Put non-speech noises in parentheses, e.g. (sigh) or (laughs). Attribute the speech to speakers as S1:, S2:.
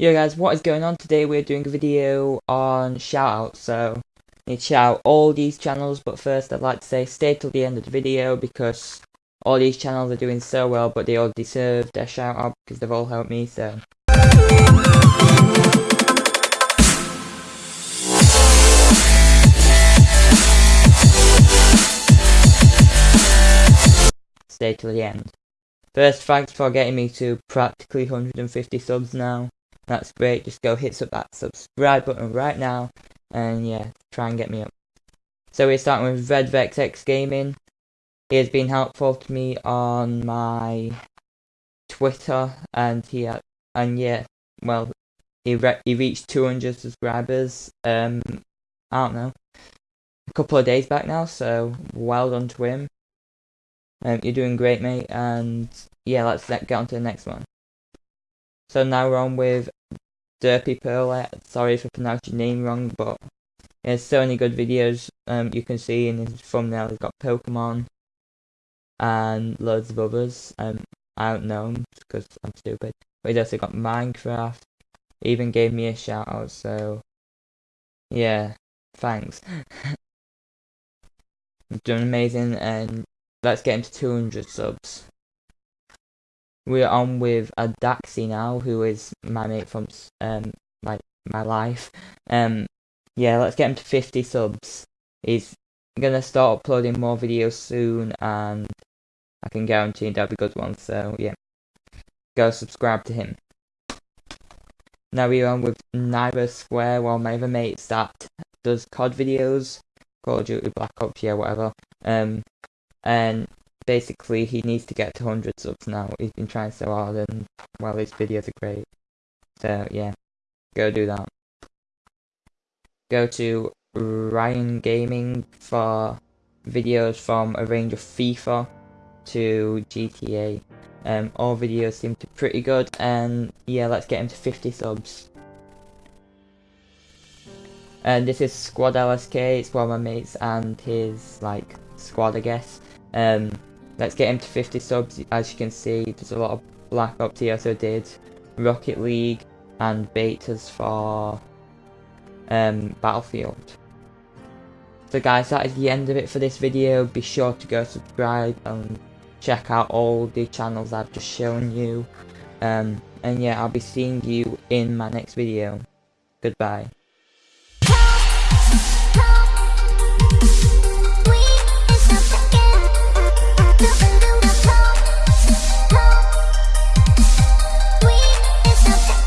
S1: Yo guys, what is going on? Today we're doing a video on shoutouts, so I need to shout out all these channels, but first I'd like to say stay till the end of the video because all these channels are doing so well, but they all deserve their shout out because they've all helped me, so. Stay till the end. First, thanks for getting me to practically 150 subs now. That's great. Just go hit up that subscribe button right now. And yeah, try and get me up. So we're starting with Red Vex X Gaming. He has been helpful to me on my Twitter, and he had, and yeah, well, he re he reached 200 subscribers. Um, I don't know, a couple of days back now. So well done to him. Um, you're doing great, mate. And yeah, let's get on to the next one. So now we're on with Derpy Pearl. Sorry if I pronounced your name wrong, but there's so many good videos um, you can see in his thumbnail. He's got Pokemon and loads of others. Um, I don't know because I'm stupid. But he's also got Minecraft. He even gave me a shout out, so yeah, thanks. (laughs) Done amazing, and let's get him to 200 subs. We're on with Adaxi now, who is my mate from um like my life. Um, yeah, let's get him to 50 subs. He's gonna start uploading more videos soon, and I can guarantee that'll be good ones. So yeah, go subscribe to him. Now we're on with Naira Square, one of my other mates that does COD videos, Call of Duty Black Ops, yeah, whatever. Um, and basically he needs to get to 100 subs now. He's been trying so hard and, well, his videos are great. So, yeah, go do that. Go to Ryan Gaming for videos from a range of FIFA to GTA. Um, all videos seem to pretty good, and yeah, let's get him to 50 subs. And this is Squad LSK, it's one of my mates and his, like, squad, I guess. Um, let's get him to 50 subs. As you can see, there's a lot of Black Ops he also did. Rocket League and betas for um, Battlefield. So guys, that is the end of it for this video. Be sure to go subscribe and check out all the channels I've just shown you. Um, and yeah, I'll be seeing you in my next video. Goodbye.